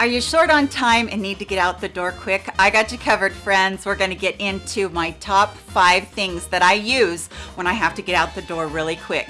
Are you short on time and need to get out the door quick? I got you covered, friends. We're gonna get into my top five things that I use when I have to get out the door really quick.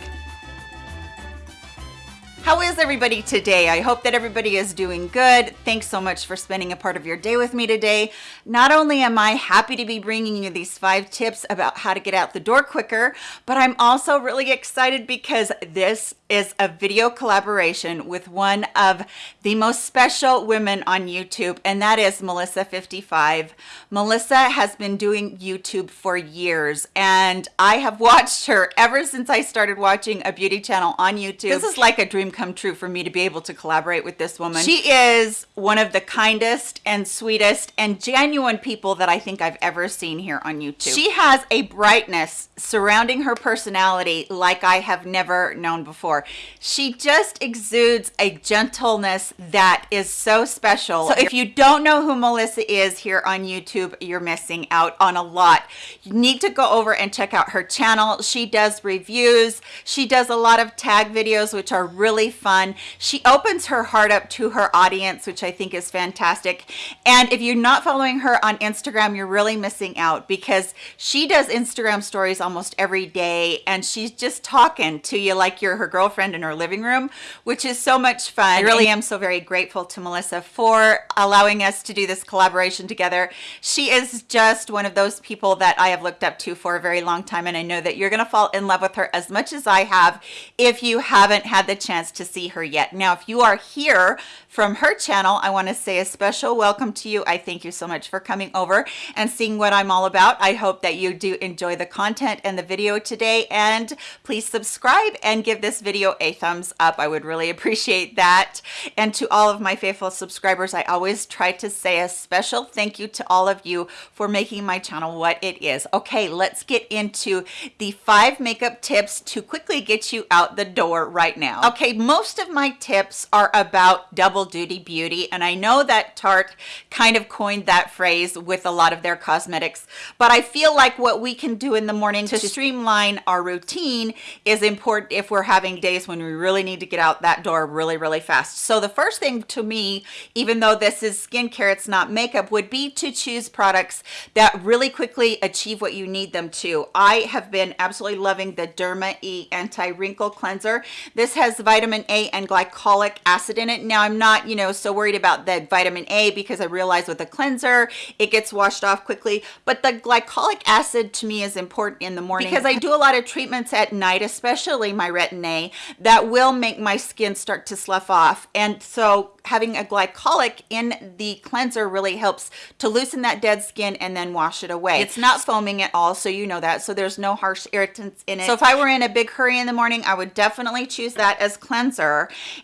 How is everybody today? I hope that everybody is doing good. Thanks so much for spending a part of your day with me today. Not only am I happy to be bringing you these five tips about how to get out the door quicker, but I'm also really excited because this is a video collaboration with one of the most special women on YouTube, and that is Melissa55. Melissa has been doing YouTube for years, and I have watched her ever since I started watching a beauty channel on YouTube. This is like a dream come true for me to be able to collaborate with this woman. She is one of the kindest and sweetest and genuine people that I think I've ever seen here on YouTube. She has a brightness surrounding her personality like I have never known before. She just exudes a gentleness that is so special. So if you don't know who Melissa is here on YouTube, you're missing out on a lot. You need to go over and check out her channel. She does reviews. She does a lot of tag videos, which are really fun. She opens her heart up to her audience, which I think is fantastic. And if you're not following her on Instagram, you're really missing out because she does Instagram stories almost every day and she's just talking to you like you're her girlfriend in her living room, which is so much fun. I really am so very grateful to Melissa for allowing us to do this collaboration together. She is just one of those people that I have looked up to for a very long time and I know that you're going to fall in love with her as much as I have if you haven't had the chance to see her yet. Now, if you are here from her channel, I want to say a special welcome to you. I thank you so much for coming over and seeing what I'm all about. I hope that you do enjoy the content and the video today and please subscribe and give this video a thumbs up. I would really appreciate that. And to all of my faithful subscribers, I always try to say a special thank you to all of you for making my channel what it is. Okay, let's get into the five makeup tips to quickly get you out the door right now. Okay, most of my tips are about double duty beauty and I know that Tarte kind of coined that phrase with a lot of their cosmetics but I feel like what we can do in the morning to streamline our routine is important if we're having days when we really need to get out that door really really fast. So the first thing to me even though this is skincare it's not makeup would be to choose products that really quickly achieve what you need them to. I have been absolutely loving the Derma E anti-wrinkle cleanser. This has vitamin A and glycolic acid in it. Now I'm not, you know, so worried about the vitamin A because I realize with a cleanser, it gets washed off quickly. But the glycolic acid to me is important in the morning because I do a lot of treatments at night, especially my retin-A, that will make my skin start to slough off. And so having a glycolic in the cleanser really helps to loosen that dead skin and then wash it away. It's not foaming at all, so you know that. So there's no harsh irritants in it. So if I were in a big hurry in the morning, I would definitely choose that as cleanser.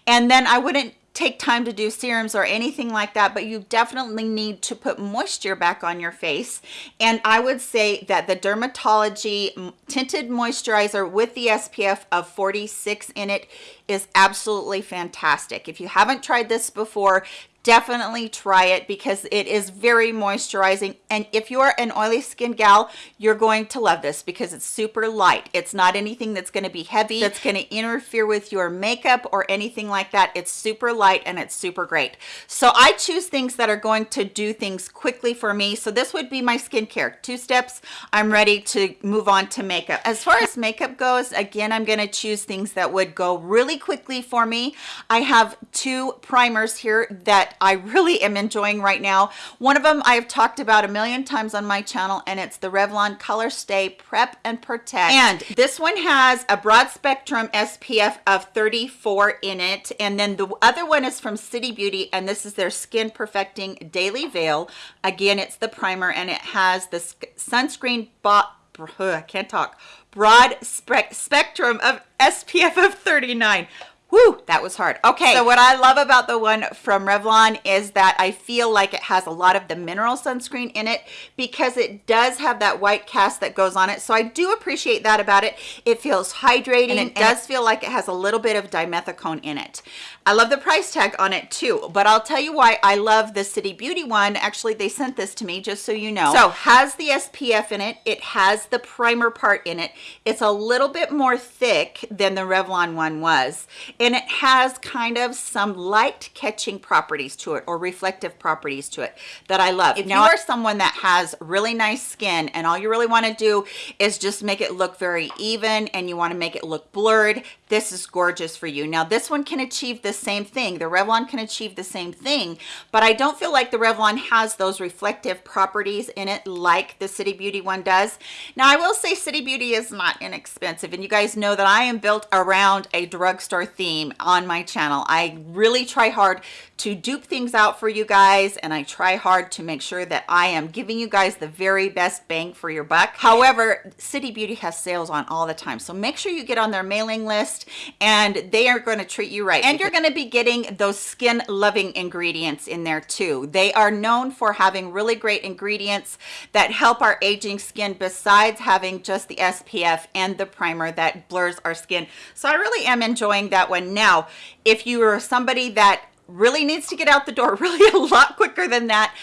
And then I wouldn't take time to do serums or anything like that but you definitely need to put moisture back on your face. And i would say that the dermatology tinted moisturizer with the spf of 46 in it is absolutely fantastic. If you haven't tried this before definitely try it because it is very moisturizing. And if you're an oily skin gal you're going to love this because it's super light. It's not anything that's going to be heavy that's going to interfere with your makeup or anything like that. It's super light and it's super great. So i choose things that are going to do things quickly for me. So this would be my skincare. Two steps. I'm ready to move on to makeup. As far as makeup goes again i'm going to choose things that would go really quickly for me. I have two primers here that I really am enjoying right now. One of them I've talked about a million times on my channel and it's the Revlon Color Stay Prep and Protect. And this one has a broad spectrum SPF of 34 in it. And then the other one is from City Beauty and this is their Skin Perfecting Daily Veil. Again, it's the primer and it has the sunscreen bot I can't talk broad spe spectrum of SPF of 39 Woo, that was hard. Okay, so what I love about the one from Revlon is that I feel like it has a lot of the mineral sunscreen in it because it does have that white cast that goes on it. So I do appreciate that about it. It feels hydrating and it does feel like it has a little bit of dimethicone in it. I love the price tag on it too, but I'll tell you why I love the City Beauty one. Actually, they sent this to me just so you know. So has the SPF in it. It has the primer part in it. It's a little bit more thick than the Revlon one was and it has kind of some light catching properties to it or reflective properties to it that I love. If now, you are someone that has really nice skin and all you really want to do is just make it look very even and you want to make it look blurred, this is gorgeous for you. Now, this one can achieve the same thing. The Revlon can achieve the same thing, but I don't feel like the Revlon has those reflective properties in it like the City Beauty one does. Now, I will say City Beauty is not inexpensive, and you guys know that I am built around a drugstore theme on my channel. I really try hard to dupe things out for you guys and I try hard to make sure that I am giving you guys the very best bang for your buck. However, City Beauty has sales on all the time. So make sure you get on their mailing list and they are going to treat you right. And you're going to be getting those skin loving ingredients in there too. They are known for having really great ingredients that help our aging skin besides having just the SPF and the primer that blurs our skin. So I really am enjoying that one. Now, if you are somebody that really needs to get out the door really a lot quicker than that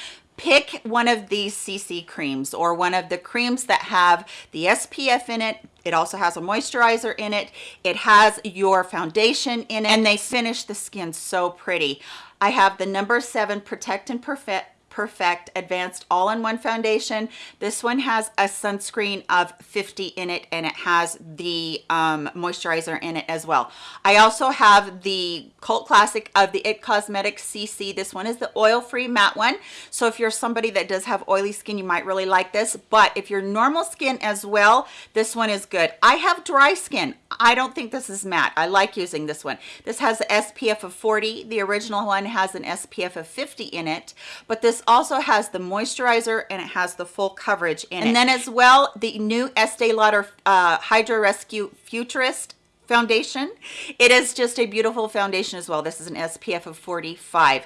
pick one of these CC creams or one of the creams that have the SPF in it. It also has a moisturizer in it. It has your foundation in it and they finish the skin so pretty. I have the number seven Protect and Perfect Perfect Advanced All-in-One Foundation. This one has a sunscreen of 50 in it and it has the um, moisturizer in it as well. I also have the cult classic of the IT Cosmetics CC. This one is the oil-free matte one. So if you're somebody that does have oily skin, you might really like this. But if you're normal skin as well, this one is good. I have dry skin. I don't think this is matte. I like using this one. This has an SPF of 40. The original one has an SPF of 50 in it. But this also has the moisturizer and it has the full coverage in and it. And then as well, the new Estee Lauder uh, Hydra Rescue Futurist foundation. It is just a beautiful foundation as well. This is an SPF of 45.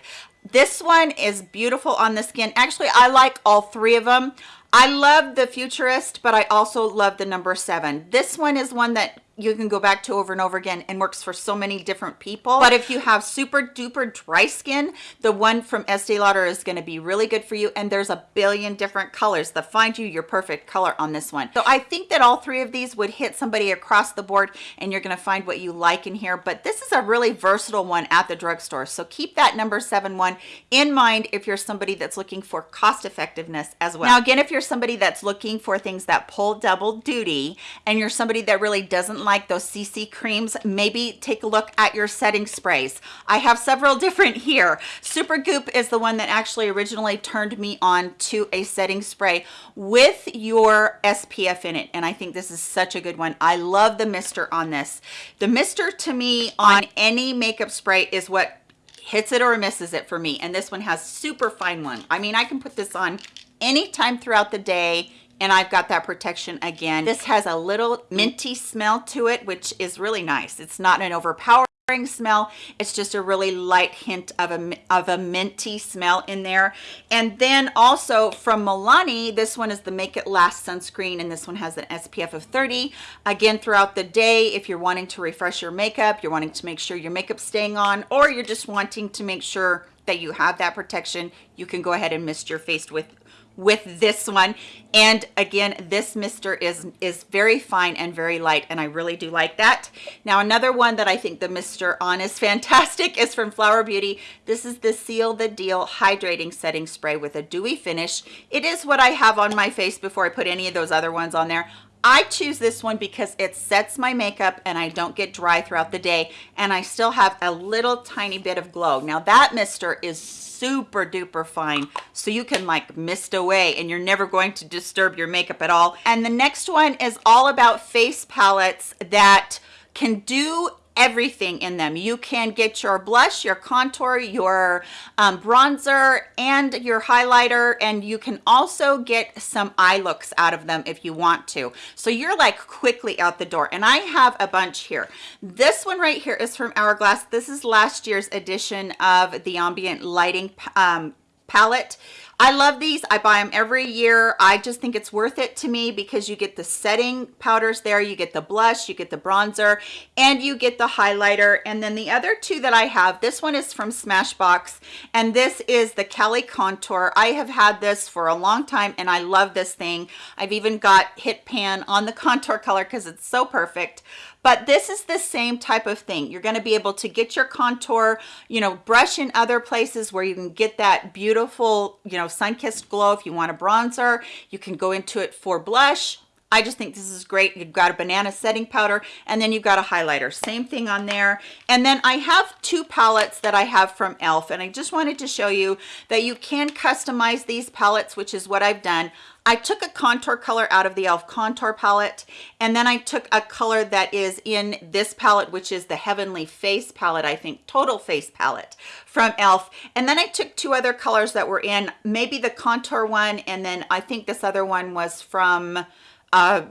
This one is beautiful on the skin. Actually, I like all three of them. I love the Futurist, but I also love the number seven. This one is one that you can go back to over and over again and works for so many different people. But if you have super duper dry skin, the one from Estee Lauder is going to be really good for you. And there's a billion different colors that find you your perfect color on this one. So I think that all three of these would hit somebody across the board and you're going to find what you like in here. But this is a really versatile one at the drugstore. So keep that number seven one in mind if you're somebody that's looking for cost effectiveness as well. Now, again, if you're somebody that's looking for things that pull double duty and you're somebody that really doesn't like those CC creams, maybe take a look at your setting sprays. I have several different here. Supergoop is the one that actually originally turned me on to a setting spray with your SPF in it. And I think this is such a good one. I love the mister on this. The mister to me on any makeup spray is what hits it or misses it for me. And this one has super fine one. I mean, I can put this on anytime throughout the day and I've got that protection again. This has a little minty smell to it, which is really nice. It's not an overpowering smell it's just a really light hint of a of a minty smell in there and then also from milani this one is the make it last sunscreen and this one has an spf of 30 again throughout the day if you're wanting to refresh your makeup you're wanting to make sure your makeup's staying on or you're just wanting to make sure that you have that protection you can go ahead and mist your face with with this one. And again this mister is is very fine and very light and i really do like that. Now another one that i think the mister on is fantastic is from flower beauty. This is the seal the deal hydrating setting spray with a dewy finish. It is what i have on my face before i put any of those other ones on there I choose this one because it sets my makeup and I don't get dry throughout the day and I still have a little tiny bit of glow. Now that mister is super duper fine so you can like mist away and you're never going to disturb your makeup at all. And the next one is all about face palettes that can do everything in them. You can get your blush, your contour, your um, bronzer, and your highlighter, and you can also get some eye looks out of them if you want to. So you're like quickly out the door. And I have a bunch here. This one right here is from Hourglass. This is last year's edition of the ambient lighting um, palette I love these. I buy them every year. I just think it's worth it to me because you get the setting powders there, you get the blush, you get the bronzer, and you get the highlighter. And then the other two that I have, this one is from Smashbox, and this is the Cali Contour. I have had this for a long time, and I love this thing. I've even got Hit Pan on the contour color because it's so perfect but this is the same type of thing you're going to be able to get your contour you know brush in other places where you can get that beautiful you know sun-kissed glow if you want a bronzer you can go into it for blush I just think this is great. You've got a banana setting powder and then you've got a highlighter. Same thing on there. And then I have two palettes that I have from e.l.f. and I just wanted to show you that you can customize these palettes, which is what I've done. I took a contour color out of the e.l.f. contour palette and then I took a color that is in this palette which is the Heavenly Face palette I think Total Face palette from e.l.f. and then I took two other colors that were in maybe the contour one and then I think this other one was from uh,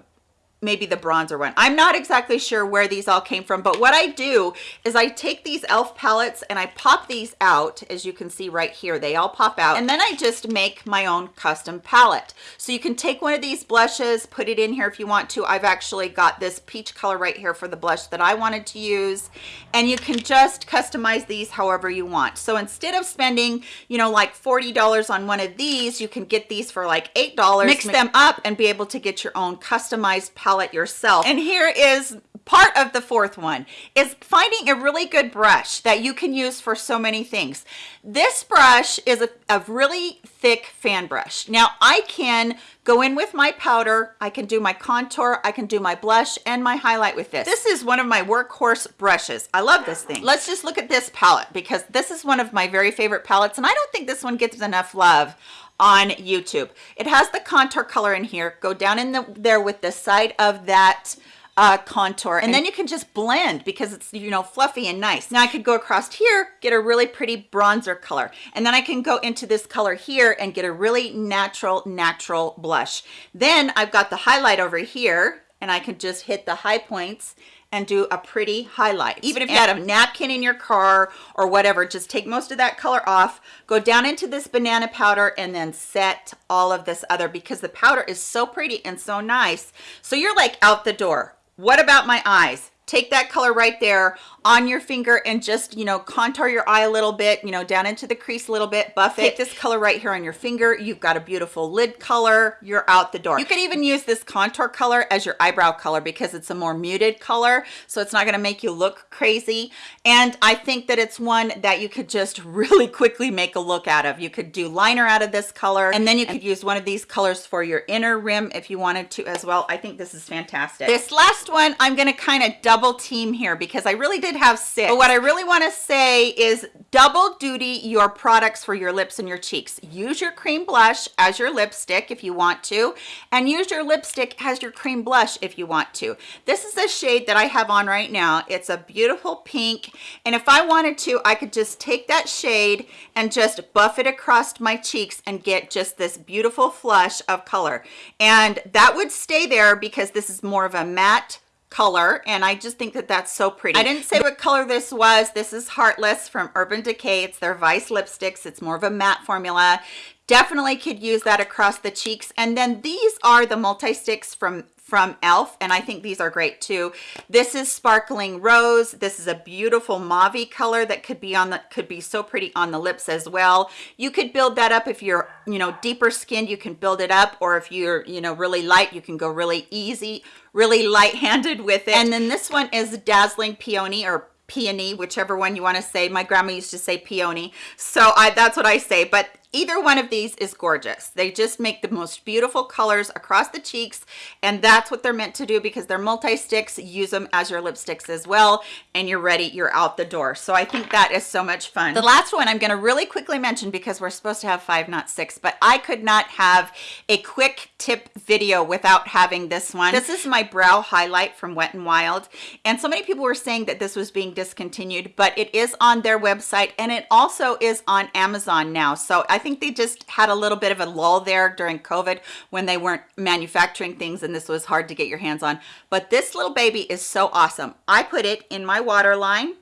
maybe the bronzer one. I'm not exactly sure where these all came from but what i do is i take these elf palettes and i pop these out as you can see right here. They all pop out. And then i just make my own custom palette. So you can take one of these blushes put it in here if you want to. I've actually got this peach color right here for the blush that i wanted to use. And you can just customize these however you want. So instead of spending you know like 40 dollars on one of these you can get these for like eight dollars. Mix them up and be able to get your own customized palette palette yourself. And here is part of the fourth one is finding a really good brush that you can use for so many things. This brush is a, a, really thick fan brush. Now I can go in with my powder, I can do my contour, I can do my blush and my highlight with this. This is one of my workhorse brushes. I love this thing. Let's just look at this palette because this is one of my very favorite palettes and I don't think this one gets enough love on YouTube. It has the contour color in here. Go down in the, there with the side of that uh, contour and, and then you can just blend because it's you know fluffy and nice now I could go across here get a really pretty bronzer color and then I can go into this color here and get a really natural natural blush then I've got the highlight over here and I can just hit the high points and do a pretty highlight. Even if you had a napkin in your car or whatever, just take most of that color off, go down into this banana powder and then set all of this other because the powder is so pretty and so nice. So you're like out the door. What about my eyes? Take that color right there on your finger and just you know contour your eye a little bit you know down into the crease a little bit buff it. Take this color right here on your finger you've got a beautiful lid color you're out the door. You could even use this contour color as your eyebrow color because it's a more muted color so it's not going to make you look crazy. And i think that it's one that you could just really quickly make a look out of. You could do liner out of this color and then you could use one of these colors for your inner rim if you wanted to as well. I think this is fantastic. This last one i'm going to kind of double team here because i really did have six. But what I really want to say is double duty your products for your lips and your cheeks. Use your cream blush as your lipstick if you want to, and use your lipstick as your cream blush if you want to. This is a shade that I have on right now. It's a beautiful pink, and if I wanted to, I could just take that shade and just buff it across my cheeks and get just this beautiful flush of color. And that would stay there because this is more of a matte color and I just think that that's so pretty. I didn't say what color this was. This is Heartless from Urban Decay. It's their Vice lipsticks. It's more of a matte formula. Definitely could use that across the cheeks. And then these are the multi-sticks from from e.l.f. and I think these are great too. This is Sparkling Rose. This is a beautiful mauve color that could be on the could be so pretty on the lips as well. You could build that up if you're, you know, deeper skinned, you can build it up or if you're, you know, really light, you can go really easy, really light-handed with it. And then this one is Dazzling Peony or peony whichever one you want to say my grandma used to say peony so i that's what i say but either one of these is gorgeous. They just make the most beautiful colors across the cheeks and that's what they're meant to do because they're multi-sticks. Use them as your lipsticks as well and you're ready you're out the door. So i think that is so much fun. The last one i'm going to really quickly mention because we're supposed to have five not six but i could not have a quick tip video without having this one. This is my brow highlight from wet and wild and so many people were saying that this was being discontinued but it is on their website and it also is on amazon now. So i think they just had a little bit of a lull there during COVID when they weren't manufacturing things and this was hard to get your hands on. But this little baby is so awesome. I put it in my waterline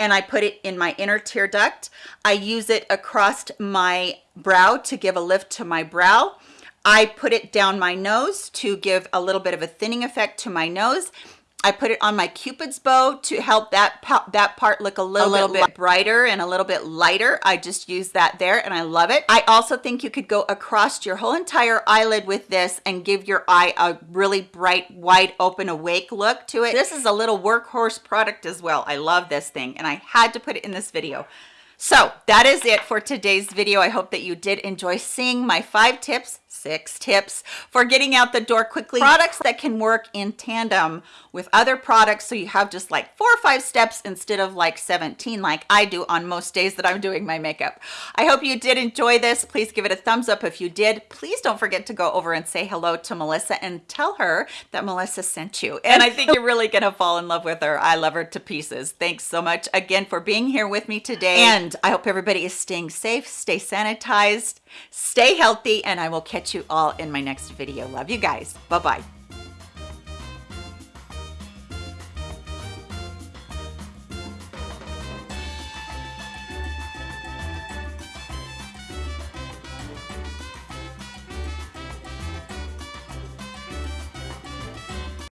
and I put it in my inner tear duct. I use it across my brow to give a lift to my brow. I put it down my nose to give a little bit of a thinning effect to my nose I put it on my cupid's bow to help that that part look a little, a little bit, bit brighter and a little bit lighter. I just use that there and I love it. I also think you could go across your whole entire eyelid with this and give your eye a really bright, wide open, awake look to it. This is a little workhorse product as well. I love this thing and I had to put it in this video. So that is it for today's video. I hope that you did enjoy seeing my five tips six tips for getting out the door quickly. Products that can work in tandem with other products. So you have just like four or five steps instead of like 17 like I do on most days that I'm doing my makeup. I hope you did enjoy this. Please give it a thumbs up if you did. Please don't forget to go over and say hello to Melissa and tell her that Melissa sent you. And I think you're really gonna fall in love with her. I love her to pieces. Thanks so much again for being here with me today. And I hope everybody is staying safe stay sanitized stay healthy and I will catch you all in my next video. Love you guys. Bye bye